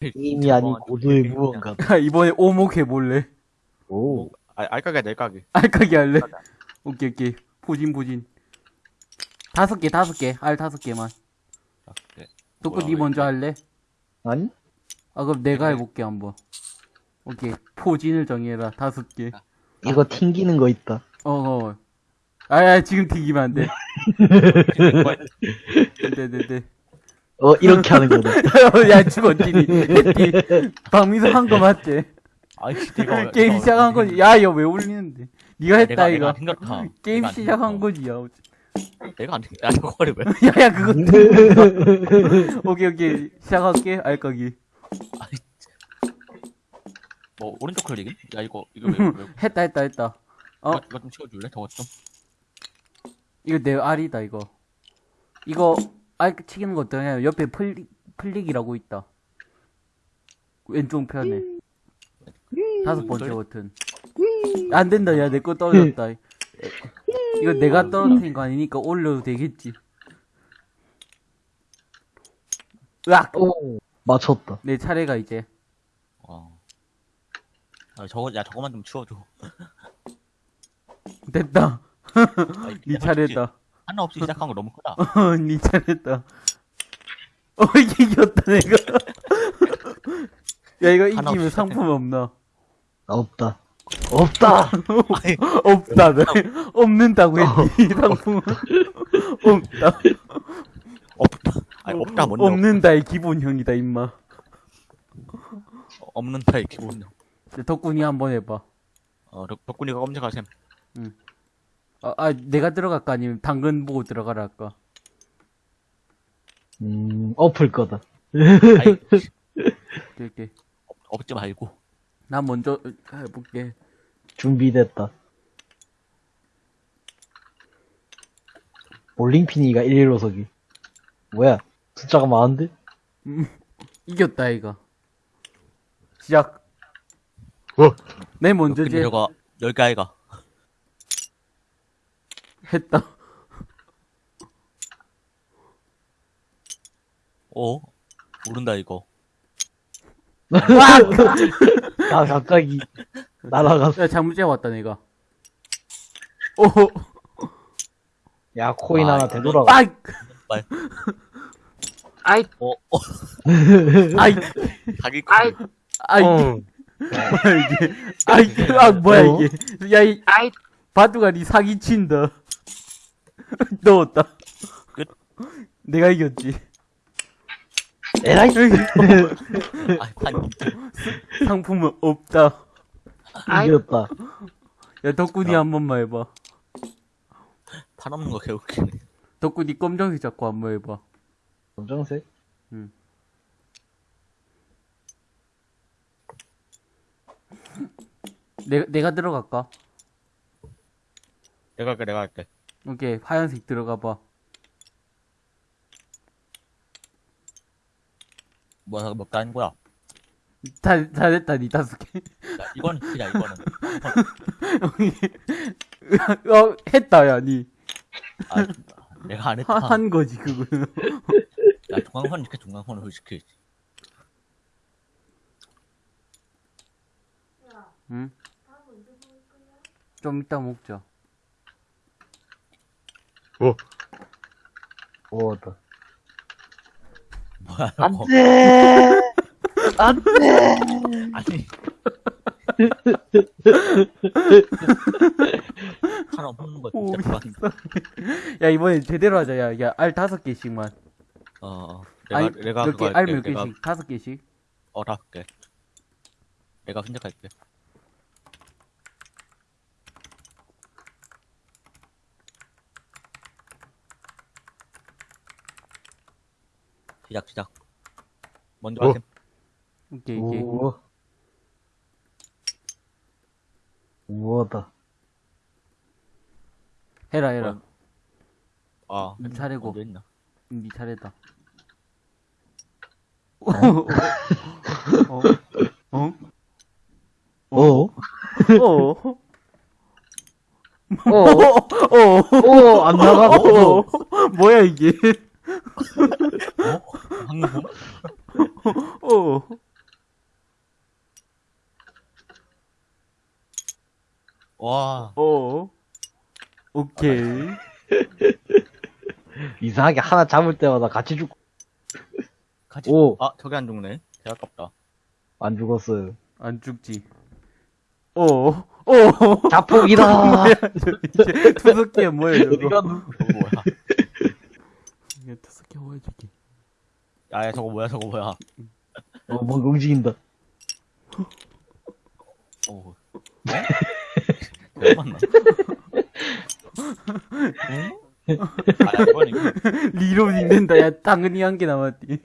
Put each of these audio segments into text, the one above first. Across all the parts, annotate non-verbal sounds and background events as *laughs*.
게임이 아닌 고도의 무언가. 이번에 오목 해볼래? 오. 아, 알까기야, 내까기. 알까기 할래? 오케이, 오케이. 포진, 포진. 다섯 개, 다섯 개. 알 다섯 개만. 네. 또그 뭐야, 니 먼저 할래? 아니? 아, 그럼 내가 해볼게, 한번. 오케이. 포진을 정해라. 다섯 개. 이거 튕기는 거 있다. 어, 어. 아, 야, 지금 튀기면 안 돼. 네, 네, 네. 어, 이렇게 하는 거다. *laughs* 야, 죽었지. 박민수 한 거 맞지? 아이, 내가. 게임 내가 시작한 거지. 야, 이거 왜 올리는데? 니가 했다, 내가, 이거. 내가. 게임 내가 안 시작한. 거지, 야. 내가 안 생- 야, 저거를 왜? 야, 야, 그거. 오케이, 오케이. 시작할게, 알까기. 뭐, 오른쪽 클릭임? 야, 이거, 이거 왜, 왜. *laughs* 했다, 했다, 했다. 어? 이거, 이거 좀 치워줄래? 저거 좀. 이거 내 알이다, 이거. 이거, 알 치기는 거 어떠냐? 옆에 flick, flick이라고 있다. 왼쪽 편에. 다섯 번째 버튼. 안 된다, 야, 내 거 떨어졌다. 이거 내가 떨어뜨린 거 아니니까 올려도 되겠지. 으악! 오. 맞췄다. 내 차례가 이제. 어. 아, 저거, 야, 저거만 좀 치워줘. 됐다. *laughs* 내가 차례다. 하나 없이 시작한 거 너무 크다. *laughs* 어, 니 차례다. 어, 이게 이겼다, 내가. 야, 이거 이기면 상품 없나? 없다. 없다! 아이, 없다, 네. 없는다고 했지, 상품. 없다. 없다. 아니, 없다, 뭔데? 없- 없는다의 기본형이다, 임마. 없는 타의 기본. 덕분이 한번 해봐. 어, 덕- 덕분이가 검색하셈. 아, 아, 내가 들어갈까? 아니면 당근 보고 들어가라 할까? 음, 엎을 거다. 이렇게. 없- 없지 말고. 나 먼저 해볼게. 준비됐다. 볼링핀이가 115 서기. 뭐야? 숫자가 많은데? 이겼다, 이거. 시작. 어? 내 먼저 근데 제 저거, 열개 아이가. 했다. 어? 모른다, 이거. 아, 갑자기 날아갔어. 야, 잘못 잡았다, 내가. 오, 야, 코인 아, 하나 되돌아가. 아이, 말. 아이, 어, 어, *laughs* 아이, 자기 아이. 거. 아이, 어. 뭐야, 이게. 아이, 아, 뭐야, 어? 이게. 야, 이, 아이. 바두가 니 사기 친다. *laughs* 넣었다. 끝. 내가 이겼지. 에라이. *laughs* *laughs* 상품은 없다. 이겼다. 야, 덕분이 한 번만 해봐. 판 없는 거 개웃기네. 덕분이 검정색 잡고 한번 해봐. 검정색? 내가, 내가 들어갈까? 내가 할게, 내가 할게. 오케이, 하얀색 들어가봐. 뭐야, 몇개 하는 거야? 다, 다 됐다, 니 다섯 개. 야, 이거는 그냥 이거는. *laughs* 어, 했다, 야, 니. 아, 내가 안 했다. 한, 한 거지, 그거는. 야, 중앙선 시켜, 중앙선을 시켜. 응? 좀 이따 먹자. 오다. 뭐야, 안 이거. 돼! 안 돼! *laughs* 아니. 판 없는 거 오, 진짜 불안. 야, 이번엔 제대로 하자, 야. 야, 알 다섯 개씩만. 어, 어. 내가, 아니, 내가 몇 개, 알 할게. 몇 내가, 개씩? 다섯 개씩? 어, 다섯 개. 내가 선택할게. 시작 시작 먼저 어. 가셈 이게 이게 우와 우와다 해라 해라 어. 아, 니 차례고 니 네 차례다 어? 어? 어? 어? 어? 어? 어? 안 나가? 어? 어? 뭐야 이게 어? 어. 와. 어. 오케이. *laughs* 이상하게 하나 잡을 때마다 같이 죽고. 같이 오. 아, 저게 안 죽네. 제가 깝다. 안 죽었어요. 안 죽지. 어. 어. 어. 자폭이다. *laughs* 투석기에 뭐예요, 이거? *laughs* 야, 야, 저거 뭐야, 저거 뭐야. 어, 뭔가 움직인다. 오. 네? 왜 맞나? 응? 아, 이건 이거. 리로딩 된다. 야 당근이 한 개 남았디.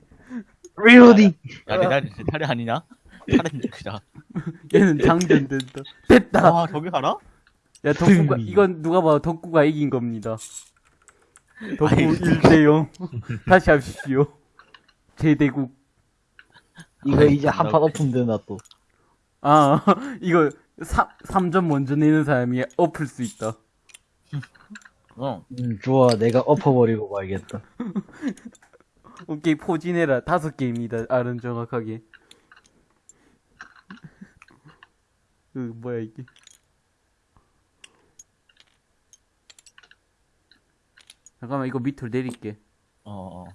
리로딩. 야, 내 다리, 내 다리 아니냐? 다른 그자. 얘는 장전 된다. 됐다. 와, 저기 가나? 야 덕구가. 이건 누가 봐도 덕구가 이긴 겁니다. 덕구 아이, 1대 0. 다시 합시오. 제대국. 이거 이제 한판 엎으면 되나 또. 아 *laughs* 이거 3, 3점 먼저 내는 사람이 엎을 수 있다. 어. 음, 좋아. 내가 엎어버리고 말겠다. *laughs* 오케이 포진해라. 다섯 개입니다. 알은 정확하게. *laughs* 그 뭐야 이게? 잠깐만 이거 밑으로 내릴게. 어, 어.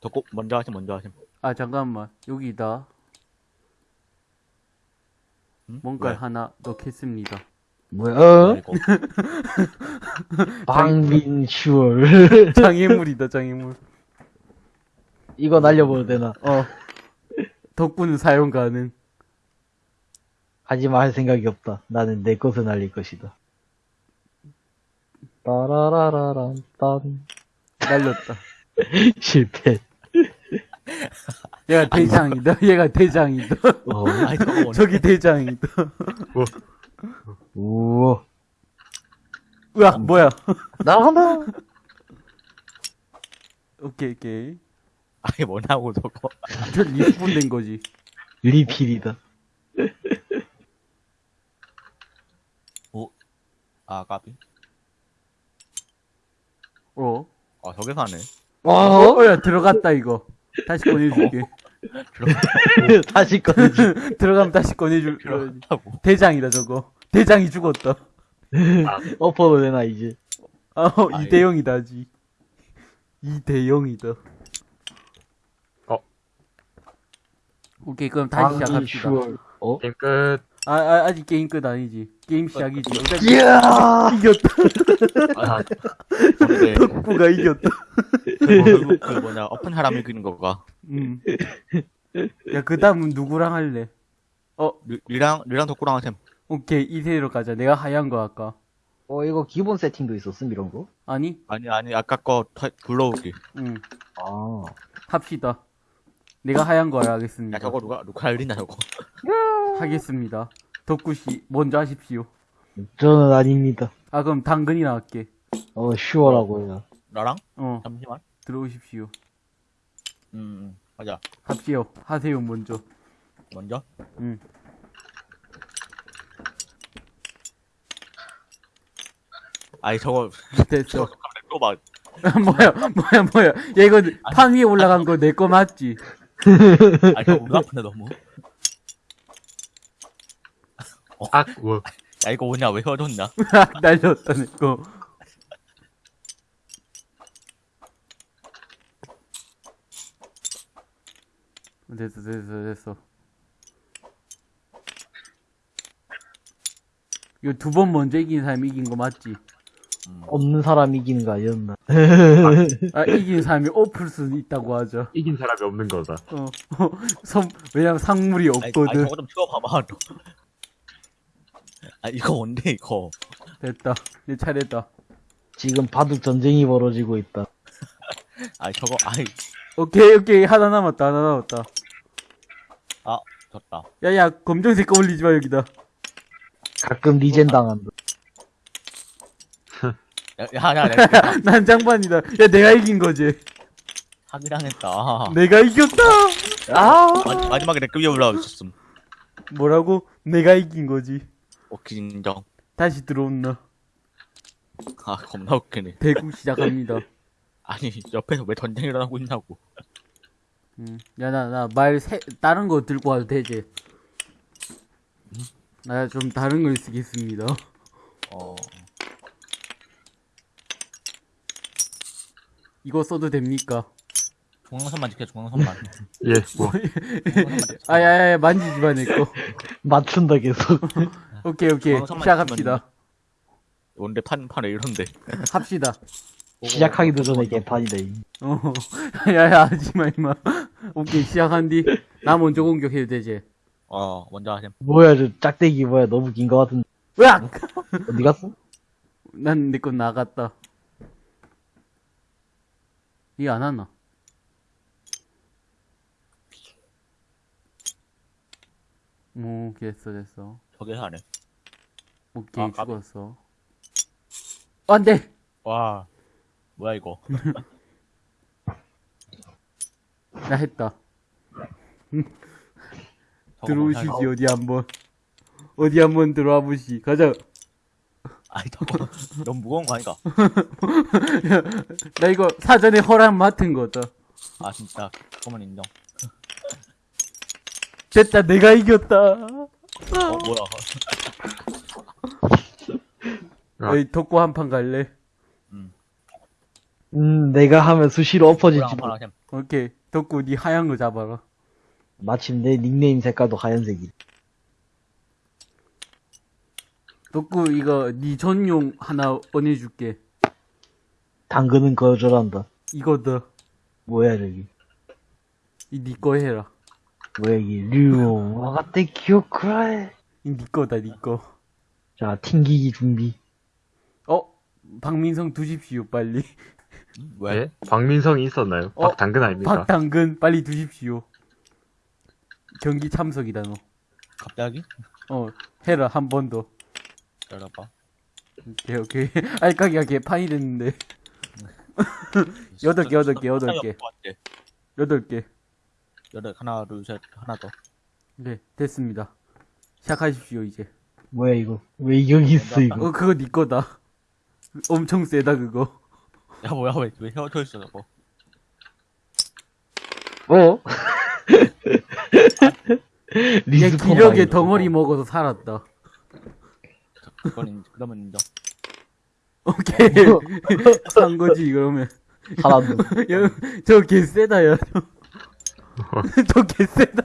덕고, 먼저 하심, 먼저 하심. 아 잠깐만 여기다 응? 뭔가 왜? 하나 넣겠습니다. 뭐야? 아, 어? 이거. 방민슈얼. 장애물이다 장애물. 이거 날려버려도 되나? 어. 덕분은 사용 가능. 하지만 할 생각이 없다. 나는 내 것을 날릴 것이다. 따라라라란 딴. 날렸다. *laughs* 실패. 얘가 대장이다. 얘가 대장이다. 어. 먼저. *laughs* 저기 대장이다. 우와. 으악 뭐야? 날아간다. 오케이 오케이. 아이, 뭐냐고, 저거. 저 respawn 된 거지. 리필이다. 아, 까비. 어? 아, 저게 사네. 와, 어? 어, 야, 들어갔다, 이거. 다시 꺼내줄게. *laughs* 다시 꺼내지. 들어가면 다시 꺼내줄, 어, 필요하다고. 대장이다, 저거. 대장이 죽었다. 엎어도 되나, 이제. 아, 어, 2대0이다, 지. 2대0이다. 어. 오케이, 그럼 다시 시작합시다. 어? 게임 끝. 아, 아, 아직 게임 끝 아니지. 게임 시작이지. 이야! 이겼다. 아, *laughs* 근데, 덕구가 이겼다. 그, 그 뭐냐, 어픈 사람이 그린 거가. 음. 야, 그 다음은 누구랑 할래? 어, 리, 리랑, 리랑 덕구랑 하셈. 오케이, 이세로 가자. 내가 하얀 거 할까? 어, 이거 기본 세팅도 있었음, 이런 거? 아니? 아니, 아니, 아까 거 타- 불러오기. 응. 아. 합시다. 내가 하얀 거 야, 하겠습니다. 저거 누가, 누가 알리냐, 저거. 하겠습니다. 덕구씨, 먼저 하십시오. 저는 아닙니다. 아, 그럼 당근이나 할게. 어, 슈어라고 해요. 나랑? 어, 잠시만. 들어오십시오. 음, 음, 가자. 합시오. 하세요, 먼저. 먼저. 응. 아니, 저거, 됐어. 또 막, 뭐야, 뭐야, 뭐야. 야, 이거 판 위에 올라간 거 내 거 맞지? 아니, 저거 문 아픈데, 너무. 악, 워. *laughs* 야, 이거 뭐냐, 왜 헤어졌냐? 날렸다, 내 거. 됐어, 됐어, 됐어. 이거 두 번 먼저 이긴 사람이 이긴 거 맞지? 없는 사람 이기는 거 아니었나? 아, 이긴 사람이 엎을 수 있다고 하죠. 이긴 사람이 없는 거다. 어, *laughs* 선, 왜냐면 상물이 아니, 아니, 없거든. 저거 좀 치워봐봐, 너. 아, 이거 뭔데, 이거. 됐다. 내 차례다. 지금 바둑 전쟁이 벌어지고 있다. 아니, 저거, 아이, 오케이, 오케이. 하나 남았다, 하나 남았다. 아, 졌다. 야, 야, 검정색 거 올리지 마, 여기다. 가끔 리젠 당한다. 야, 야, 야, 내가 *laughs* 난장반이다. 야, 내가 이긴 거지. 사기당했다. 내가 이겼다! 아! 마, 마지막에 내급 위에 올라와 있었음. 뭐라고? 내가 이긴 거지. 오케이, 인정. 다시 들어온나. 아, 겁나 웃기네. 대구 시작합니다. *laughs* 아니, 옆에서 왜 전쟁이 일어나고 있냐고. 음. 야, 나, 나, 말, 세, 다른 거 들고 와도 되지? 나좀 다른 걸 쓰겠습니다. 어, 이거 써도 됩니까? 중앙선만 지켜, 중앙선만. *laughs* 예, 뭐. *laughs* 아야야 만지지 마 내거 맞춘다, 계속. 오케이 오케이 시작합시다 원래 판, 판에 이런데. *laughs* 합시다 시작하기도 전에 개판이다, 이. 어 *laughs* 야야 하지마 임마 오케이 시작한 뒤 나 먼저 공격해도 되지 어, 먼저 하셈. 뭐야, 저 짝대기 뭐야, 너무 긴 거 같은데. 으악 어디 갔어? 난 내 건 나갔다 이게 안 하나 오 됐어 됐어 저게 하네. 오케이 아, 깝- 죽었어 안돼 와, 뭐야, 이거. *laughs* 나 했다 들어오시지 어디 한 번 어디 한 번 들어와 보시 가자? 아이, 저거. 너무 무거운 거 아닌가? *laughs* 나 이거 사전에 허락 맡은 거다 아, 진짜. 그거만 인정. 됐다 내가 이겼다 어, 뭐야. 아. 어이 덕구 한판 갈래 음, 내가 하면 수시로 몰라. 하셈. 오케이 덕구 니 하얀 거 잡아라 마침 내 닉네임 색깔도 하얀색이. 덕구 이거 니 전용 하나 꺼내줄게 당근은 거절한다. 이거다 뭐야, 저기. 이니거 해라 뭐야, 이게. 류용, 와가떼 기어크라에. 이니 거다 니거 자, 튕기기 준비. 어? 박민성 두십시오 빨리 음, 왜? 예? 박민성이 있었나요? 어? 박당근 아닙니까? 박당근 빨리 두십시오 경기 참석이다 갑자기? 너어 해라 한 번더 기다려봐. 오케이 오케이 *laughs* 알까기가 개판이 됐는데 *laughs* 여덟 개, 여덟 개, 여덟 개. 여덟 개 여덟, 하나, 둘, 셋, 하나 더. 네, 됐습니다. 시작하십시오, 이제. 뭐야, 이거. 왜 여기 있어, 이거. 어, 그거 니 거다. 엄청 세다, 그거. 야, 뭐야, 왜, 왜 헤어져 있어, 저거. 어? 얘 respawn 기력의 덩어리. 먹어서 살았다. 그건 인, 그러면 인정. 오케이. *laughs* 산 거지, 그러면. 사람도. *laughs* 야, 저 개 세다, 야. *laughs* 저 개세다.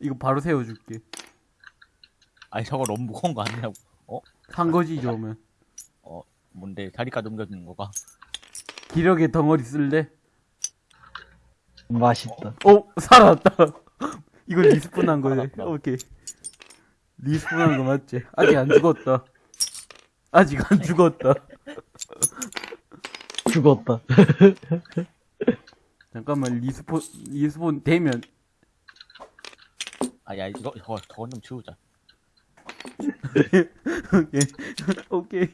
이거 바로 세워줄게. 아니, 저거 너무 무거운 거 아니냐고. 어? 산 거지, 저러면. 뭔데, 다리까지 옮겨주는 거가. 기력의 덩어리 쓸래? 맛있다. 오, 살았다. *laughs* 이거 respawn 한 거네. 살았다. 오케이. respawn 한 거 맞지? 아직 안 죽었다. 아직 안 죽었다. 죽었다. *laughs* 잠깐만, respawn, respawn 되면, 아, 야, 이거, 저거, 저건 좀 치우자. 오케이. 오케이.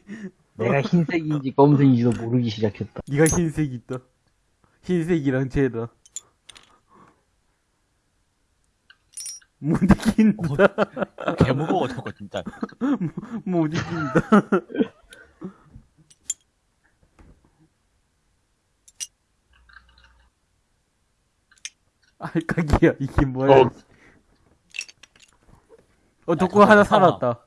내가 흰색인지 검은색인지도 모르기 시작했다. 니가 흰색 있다. 흰색이랑 쟤다. 못 이긴다. 개 무거워, 저거, 진짜. *laughs* 못 이긴다. 알까기야, 이게 뭐야. 어. 어, 덕구 하나. 살았다.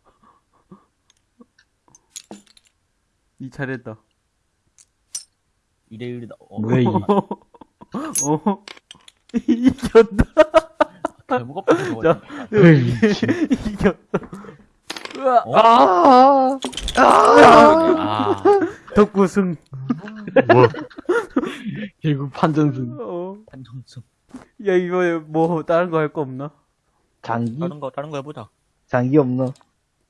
이 차례다. 2대1이다. 어, 뭐야, 이게. *laughs* 어? 이겼다. 개 무겁다, 저거. 자. 이겼다. 으아, 어? 아! 아, 덕구 승. 뭐, *laughs* 결국 판정승. 어. 판정승. 야, 이거 뭐, 다른 거 할 거 없나? 장기? 다른 거, 다른 거 해보자. 장기 없나?